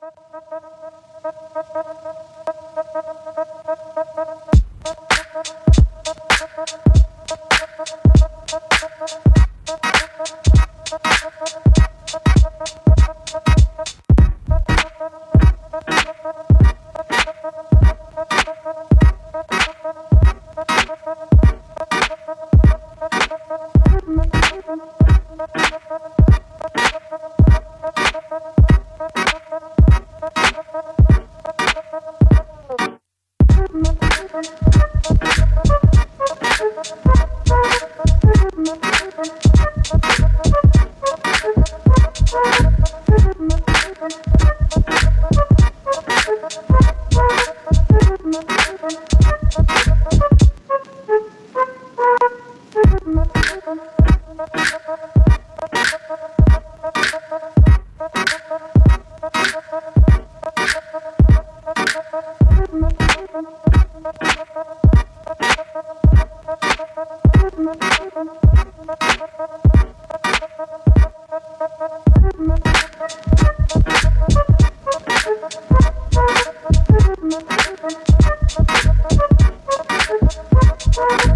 Thank you. We'll be right back.